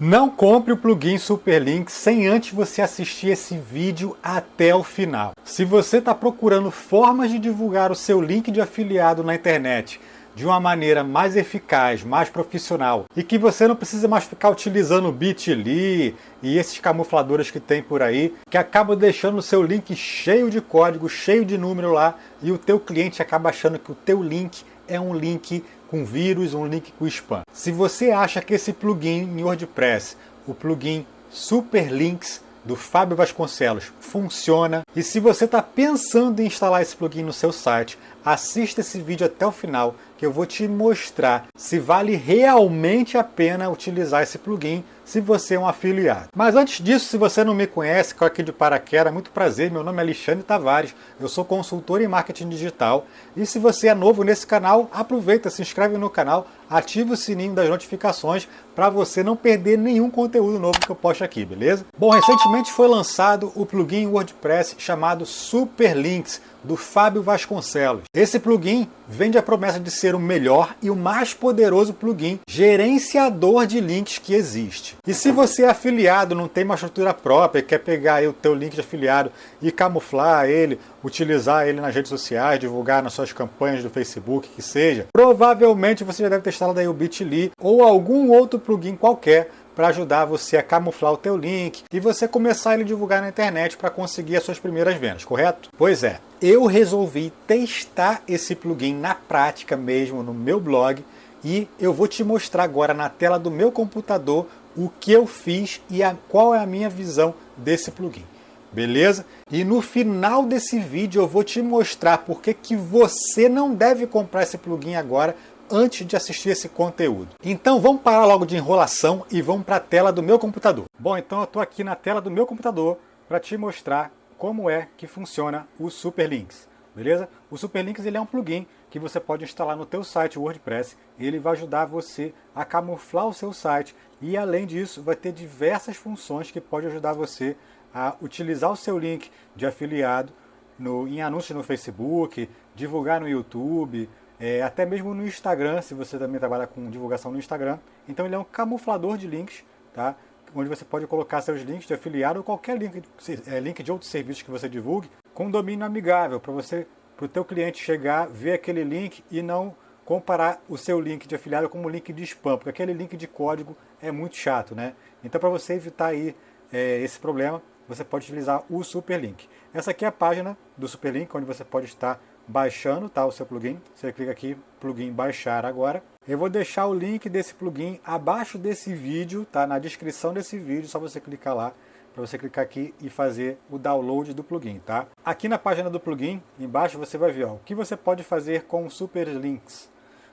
Não compre o plugin Superlink sem antes você assistir esse vídeo até o final. Se você está procurando formas de divulgar o seu link de afiliado na internet de uma maneira mais eficaz, mais profissional e que você não precisa mais ficar utilizando o Bitly e esses camufladores que tem por aí, que acabam deixando o seu link cheio de código, cheio de número lá e o teu cliente acaba achando que o teu link é um link com vírus, um link com spam. Se você acha que esse plugin em WordPress, o plugin Superlinks do Fábio Vasconcelos, funciona, e se você está pensando em instalar esse plugin no seu site, assista esse vídeo até o final, que eu vou te mostrar se vale realmente a pena utilizar esse plugin se você é um afiliado. Mas antes disso, se você não me conhece, coloque aqui de paraquedas, muito prazer, meu nome é Alexandre Tavares, eu sou consultor em marketing digital e se você é novo nesse canal, aproveita, se inscreve no canal, ativa o sininho das notificações para você não perder nenhum conteúdo novo que eu posto aqui, beleza? Bom, recentemente foi lançado o plugin WordPress chamado Superlinks, do Fábio Vasconcelos. Esse plugin vende a promessa de ser o melhor e o mais poderoso plugin gerenciador de links que existe. E se você é afiliado, não tem uma estrutura própria, quer pegar o teu link de afiliado e camuflar ele, utilizar ele nas redes sociais, divulgar nas suas campanhas do Facebook, que seja, provavelmente você já deve ter instalado aí o Bitly ou algum outro plugin qualquer para ajudar você a camuflar o teu link e você começar a ele divulgar na internet para conseguir as suas primeiras vendas, correto? Pois é, eu resolvi testar esse plugin na prática mesmo no meu blog e eu vou te mostrar agora na tela do meu computador o que eu fiz e a, qual é a minha visão desse plugin. Beleza? E no final desse vídeo eu vou te mostrar porque que você não deve comprar esse plugin agora antes de assistir esse conteúdo. Então vamos parar logo de enrolação e vamos para a tela do meu computador. Bom, então eu estou aqui na tela do meu computador para te mostrar como é que funciona o Superlinks. Beleza? O Superlinks ele é um plugin que você pode instalar no teu site WordPress. Ele vai ajudar você a camuflar o seu site e além disso vai ter diversas funções que pode ajudar você a utilizar o seu link de afiliado no, em anúncios no Facebook, divulgar no YouTube, é, até mesmo no Instagram, se você também trabalha com divulgação no Instagram. Então ele é um camuflador de links, tá? onde você pode colocar seus links de afiliado ou qualquer link, é, link de outros serviços que você divulgue com domínio amigável, para você, para o teu cliente chegar, ver aquele link e não comparar o seu link de afiliado com um link de spam, porque aquele link de código é muito chato, né? Então para você evitar aí é, esse problema, você pode utilizar o Superlink. Essa aqui é a página do Superlink, onde você pode estar baixando tá, o seu plugin. Você clica aqui, plugin baixar agora. Eu vou deixar o link desse plugin abaixo desse vídeo, tá? na descrição desse vídeo, só você clicar lá, para você clicar aqui e fazer o download do plugin. Tá? Aqui na página do plugin, embaixo você vai ver ó, o que você pode fazer com o Super Links.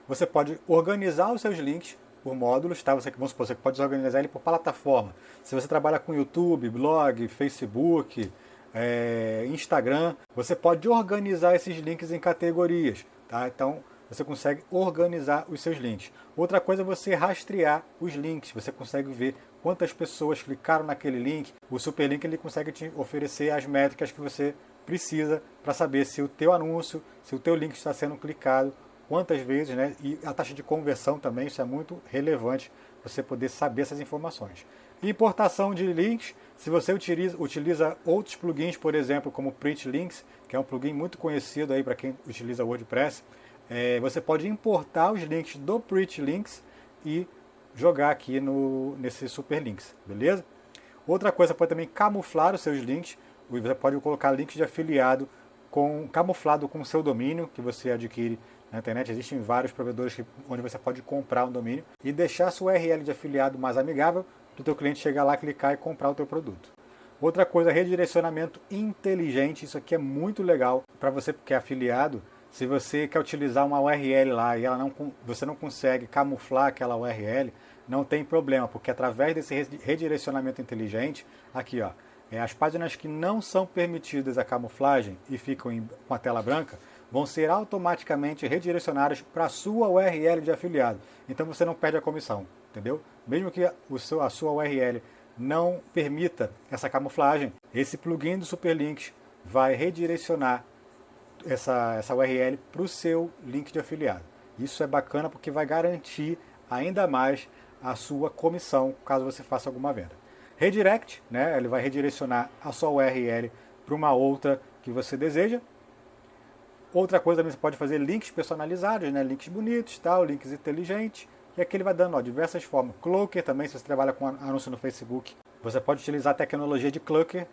Você pode organizar os seus links por módulos, tá? Você, vamos supor, você pode organizar ele por plataforma. Se você trabalha com YouTube, blog, Facebook, é, Instagram, você pode organizar esses links em categorias, tá? Então você consegue organizar os seus links. Outra coisa é você rastrear os links, você consegue ver quantas pessoas clicaram naquele link. O Superlink ele consegue te oferecer as métricas que você precisa para saber se o teu anúncio, se o teu link está sendo clicado, quantas vezes, né? E a taxa de conversão também, isso é muito relevante você poder saber essas informações. Importação de links, se você utiliza, utiliza outros plugins, por exemplo, como Print Links, que é um plugin muito conhecido aí para quem utiliza WordPress, é, você pode importar os links do Print Links e jogar aqui no, nesse Super Links, beleza? Outra coisa, pode também camuflar os seus links, você pode colocar links de afiliado com, camuflado com o seu domínio, que você adquire na internet. Existem vários provedores que, onde você pode comprar um domínio e deixar sua URL de afiliado mais amigável do teu cliente chegar lá, clicar e comprar o teu produto. Outra coisa, redirecionamento inteligente. Isso aqui é muito legal para você que é afiliado. Se você quer utilizar uma URL lá e ela não, você não consegue camuflar aquela URL, não tem problema, porque através desse redirecionamento inteligente, aqui ó, as páginas que não são permitidas a camuflagem e ficam em, com a tela branca, vão ser automaticamente redirecionadas para a sua URL de afiliado. Então você não perde a comissão entendeu? Mesmo que o seu, a sua URL não permita essa camuflagem, esse plugin do Superlinks vai redirecionar essa, essa URL para o seu link de afiliado. Isso é bacana porque vai garantir ainda mais a sua comissão, caso você faça alguma venda. Redirect, né, ele vai redirecionar a sua URL para uma outra que você deseja. Outra coisa também você pode fazer links personalizados, né, links bonitos, tal, links inteligentes. E aqui ele vai dando ó, diversas formas. Cloaker também, se você trabalha com anúncio no Facebook, você pode utilizar a tecnologia de Cloaker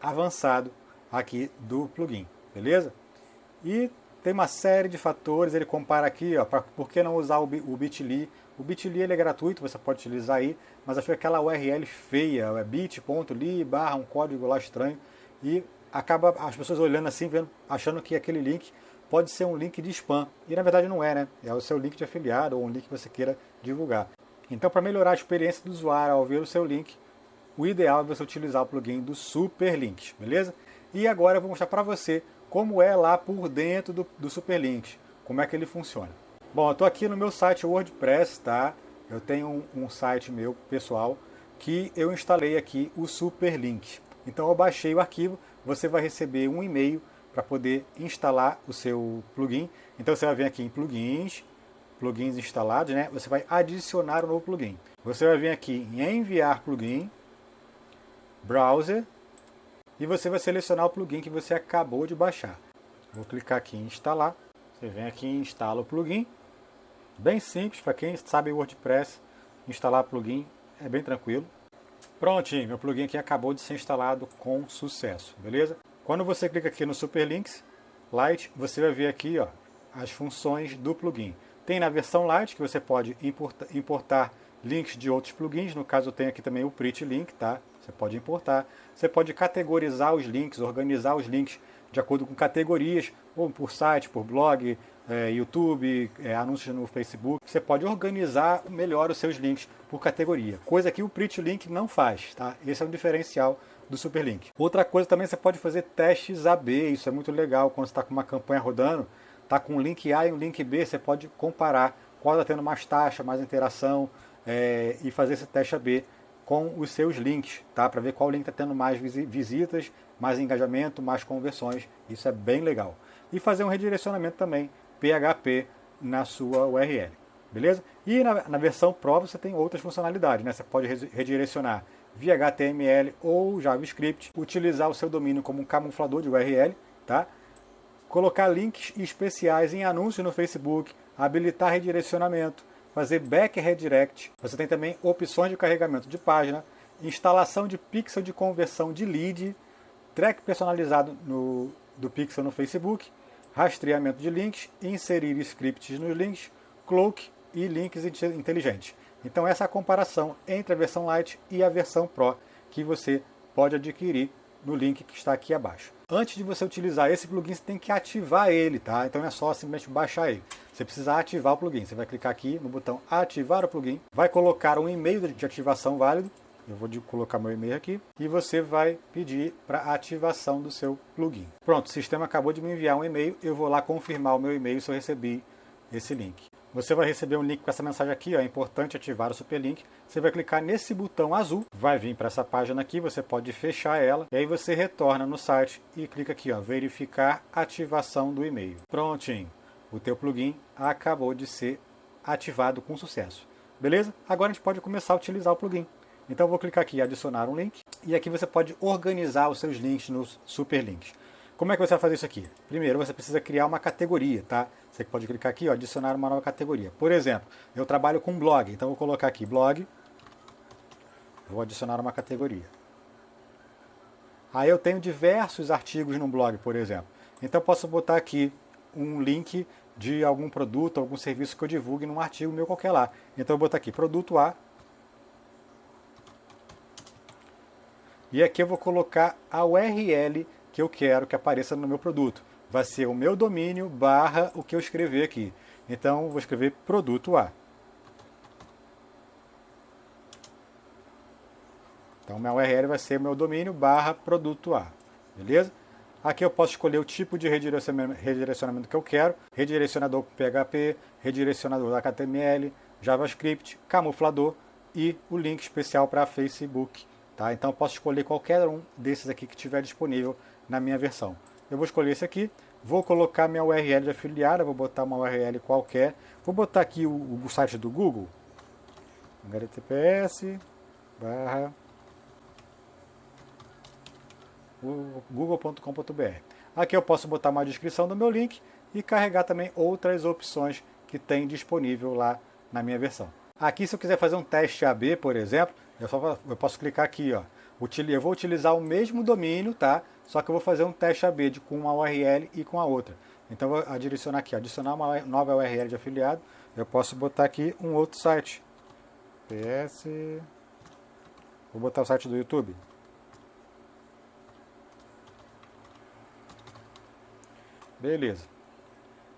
avançado aqui do plugin, beleza? E tem uma série de fatores, ele compara aqui, ó, pra, por que não usar o, o Bitly? O Bitly ele é gratuito, você pode utilizar aí, mas achei aquela URL feia, é bit.ly barra um código lá estranho, e acaba as pessoas olhando assim, vendo, achando que aquele link pode ser um link de spam, e na verdade não é, né? É o seu link de afiliado ou um link que você queira divulgar. Então, para melhorar a experiência do usuário ao ver o seu link, o ideal é você utilizar o plugin do Superlinks, beleza? E agora eu vou mostrar para você como é lá por dentro do, do Superlinks, como é que ele funciona. Bom, eu estou aqui no meu site WordPress, tá? Eu tenho um, um site meu pessoal que eu instalei aqui o Superlink. Então eu baixei o arquivo, você vai receber um e-mail para poder instalar o seu plugin. Então você vai vir aqui em plugins, plugins instalados, né? Você vai adicionar um novo plugin. Você vai vir aqui em enviar plugin, browser, e você vai selecionar o plugin que você acabou de baixar. Vou clicar aqui em instalar. Você vem aqui e instala o plugin. Bem simples, para quem sabe WordPress, instalar plugin é bem tranquilo. Prontinho, meu plugin aqui acabou de ser instalado com sucesso, beleza? Quando você clica aqui no Superlinks Lite, você vai ver aqui ó, as funções do plugin. Tem na versão Lite que você pode importar, importar links de outros plugins, no caso tem aqui também o Pretty Link, tá? Você pode importar. Você pode categorizar os links, organizar os links de acordo com categorias, ou por site, por blog, é, YouTube, é, anúncios no Facebook. Você pode organizar melhor os seus links por categoria, coisa que o Pretty Link não faz. Tá? Esse é o diferencial do Superlink. Outra coisa também, você pode fazer testes AB, isso é muito legal quando você está com uma campanha rodando, está com um link A e um link B, você pode comparar qual está tendo mais taxa, mais interação é, e fazer esse teste AB com os seus links, tá? Para ver qual link está tendo mais visitas, mais engajamento, mais conversões. Isso é bem legal. E fazer um redirecionamento também PHP na sua URL, beleza? E na, na versão Pro você tem outras funcionalidades, né? Você pode redirecionar via HTML ou JavaScript, utilizar o seu domínio como um camuflador de URL, tá? Colocar links especiais em anúncios no Facebook, habilitar redirecionamento, fazer back redirect. Você tem também opções de carregamento de página, instalação de pixel de conversão de lead, track personalizado no, do pixel no Facebook, rastreamento de links, inserir scripts nos links, cloak e links inteligentes. Então essa é a comparação entre a versão Lite e a versão Pro que você pode adquirir no link que está aqui abaixo. Antes de você utilizar esse plugin, você tem que ativar ele, tá? Então não é só simplesmente baixar ele. Você precisa ativar o plugin. Você vai clicar aqui no botão ativar o plugin, vai colocar um e-mail de ativação válido. Eu vou colocar meu e-mail aqui e você vai pedir para ativação do seu plugin. Pronto, o sistema acabou de me enviar um e-mail. Eu vou lá confirmar o meu e-mail se eu recebi esse link. Você vai receber um link com essa mensagem aqui, ó, é importante ativar o Superlink. Você vai clicar nesse botão azul, vai vir para essa página aqui, você pode fechar ela, e aí você retorna no site e clica aqui, ó, verificar ativação do e-mail. Prontinho, o teu plugin acabou de ser ativado com sucesso. Beleza? Agora a gente pode começar a utilizar o plugin. Então eu vou clicar aqui em adicionar um link, e aqui você pode organizar os seus links nos Superlinks. Como é que você vai fazer isso aqui? Primeiro, você precisa criar uma categoria, tá? Você pode clicar aqui, ó, adicionar uma nova categoria. Por exemplo, eu trabalho com blog, então vou colocar aqui blog, vou adicionar uma categoria. Aí eu tenho diversos artigos no blog, por exemplo. Então eu posso botar aqui um link de algum produto, algum serviço que eu divulgue num artigo meu qualquer lá. Então eu botar aqui produto A. E aqui eu vou colocar a URL que eu quero que apareça no meu produto. Vai ser o meu domínio barra o que eu escrever aqui. Então, vou escrever produto A. Então, minha URL vai ser meu domínio barra produto A. Beleza? Aqui eu posso escolher o tipo de redirecionamento que eu quero. Redirecionador PHP, redirecionador HTML, JavaScript, camuflador e o link especial para Facebook. Tá? Então eu posso escolher qualquer um desses aqui que estiver disponível na minha versão. Eu vou escolher esse aqui, vou colocar minha URL de afiliada, vou botar uma URL qualquer, vou botar aqui o, o site do Google, https barra google.com.br. Aqui eu posso botar uma descrição do meu link e carregar também outras opções que tem disponível lá na minha versão. Aqui se eu quiser fazer um teste AB, por exemplo, eu, só, eu posso clicar aqui, ó. Eu vou utilizar o mesmo domínio, tá? Só que eu vou fazer um teste AB de, com uma URL e com a outra. Então vou adicionar aqui, adicionar uma nova URL de afiliado. Eu posso botar aqui um outro site. PS. Vou botar o site do YouTube. Beleza.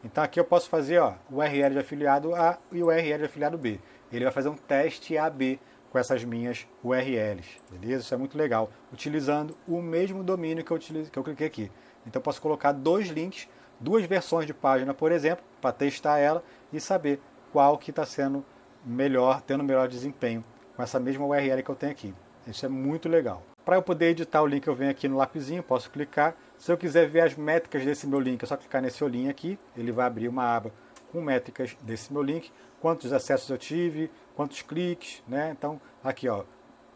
Então aqui eu posso fazer o URL de afiliado A e o URL de afiliado B. Ele vai fazer um teste AB com essas minhas URLs, beleza? Isso é muito legal, utilizando o mesmo domínio que eu, utilizo, que eu cliquei aqui. Então eu posso colocar dois links, duas versões de página, por exemplo, para testar ela e saber qual que está sendo melhor, tendo melhor desempenho com essa mesma URL que eu tenho aqui. Isso é muito legal. Para eu poder editar o link, eu venho aqui no lapisinho, posso clicar. Se eu quiser ver as métricas desse meu link, é só clicar nesse olhinho aqui, ele vai abrir uma aba com métricas desse meu link, quantos acessos eu tive, quantos cliques, né? Então, aqui ó,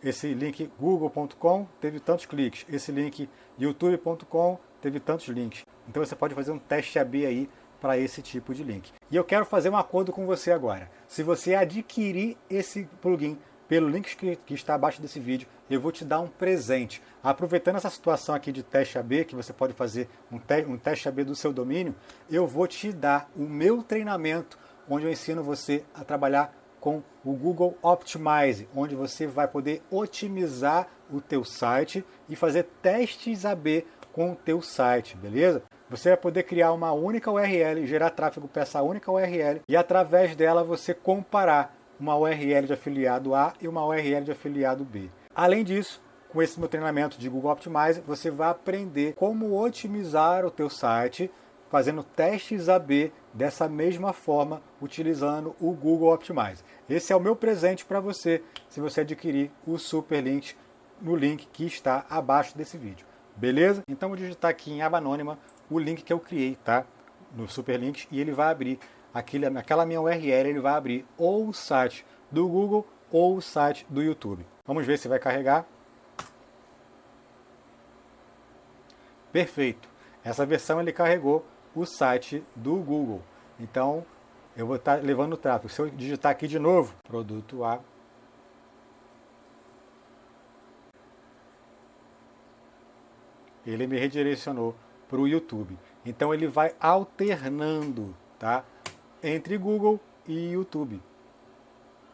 esse link google.com teve tantos cliques, esse link youtube.com teve tantos links. Então você pode fazer um teste AB aí para esse tipo de link. E eu quero fazer um acordo com você agora. Se você adquirir esse plugin pelo link que, que, está abaixo desse vídeo, eu vou te dar um presente. Aproveitando essa situação aqui de teste AB, que você pode fazer um, te um teste AB do seu domínio, eu vou te dar o meu treinamento, onde eu ensino você a trabalhar com o Google Optimize, onde você vai poder otimizar o teu site e fazer testes AB com o teu site, beleza? Você vai poder criar uma única URL, gerar tráfego para essa única URL e através dela você comparar uma URL de afiliado A e uma URL de afiliado B. Além disso, com esse meu treinamento de Google Optimize, você vai aprender como otimizar o teu site fazendo testes AB dessa mesma forma, utilizando o Google Optimize. Esse é o meu presente para você, se você adquirir o Super Link no link que está abaixo desse vídeo. Beleza? Então vou digitar aqui em aba anônima o link que eu criei, tá? No Super Links e ele vai abrir aquele, aquela minha URL ele vai abrir ou o site do Google ou o site do YouTube. Vamos ver se vai carregar. Perfeito. Essa versão ele carregou o site do Google. Então eu vou estar levando o tráfego. Se eu digitar aqui de novo, produto A, ele me redirecionou para o YouTube. Então ele vai alternando, tá? entre Google e YouTube.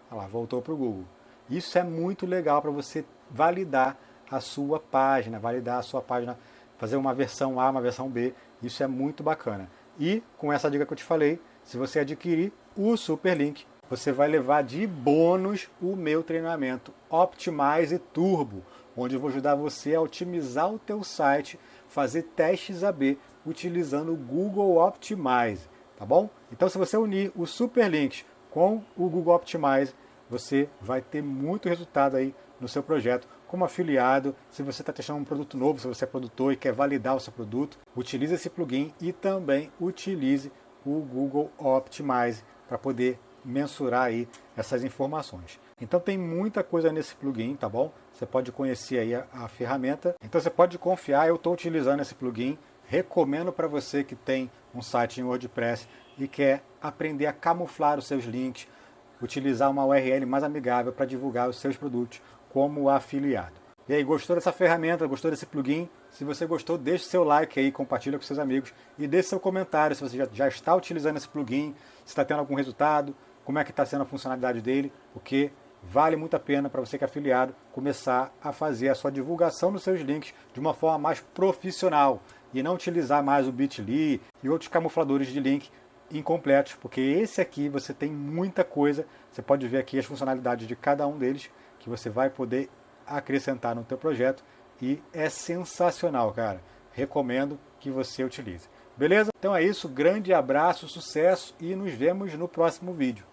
Olha lá, voltou para o Google. Isso é muito legal para você validar a sua página, validar a sua página, fazer uma versão A, uma versão B. Isso é muito bacana. E com essa dica que eu te falei, se você adquirir o Superlink, você vai levar de bônus o meu treinamento Optimize Turbo, onde eu vou ajudar você a otimizar o teu site, fazer testes AB utilizando o Google Optimize tá bom? Então se você unir o Superlinks com o Google Optimize, você vai ter muito resultado aí no seu projeto como afiliado, se você está testando um produto novo, se você é produtor e quer validar o seu produto, utilize esse plugin e também utilize o Google Optimize para poder mensurar aí essas informações. Então tem muita coisa nesse plugin, tá bom? Você pode conhecer aí a, a ferramenta. Então você pode confiar, eu estou utilizando esse plugin, recomendo para você que tem um site em WordPress e quer aprender a camuflar os seus links, utilizar uma URL mais amigável para divulgar os seus produtos como afiliado. E aí, gostou dessa ferramenta, gostou desse plugin? Se você gostou, deixe seu like aí, compartilha com seus amigos e deixe seu comentário se você já, já está utilizando esse plugin, se está tendo algum resultado, como é que está sendo a funcionalidade dele, porque vale muito a pena para você que é afiliado começar a fazer a sua divulgação dos seus links de uma forma mais profissional e não utilizar mais o Bitly e outros camufladores de link incompletos, porque esse aqui você tem muita coisa, você pode ver aqui as funcionalidades de cada um deles que você vai poder acrescentar no teu projeto e é sensacional, cara. Recomendo que você utilize. Beleza? Então é isso, grande abraço, sucesso e nos vemos no próximo vídeo.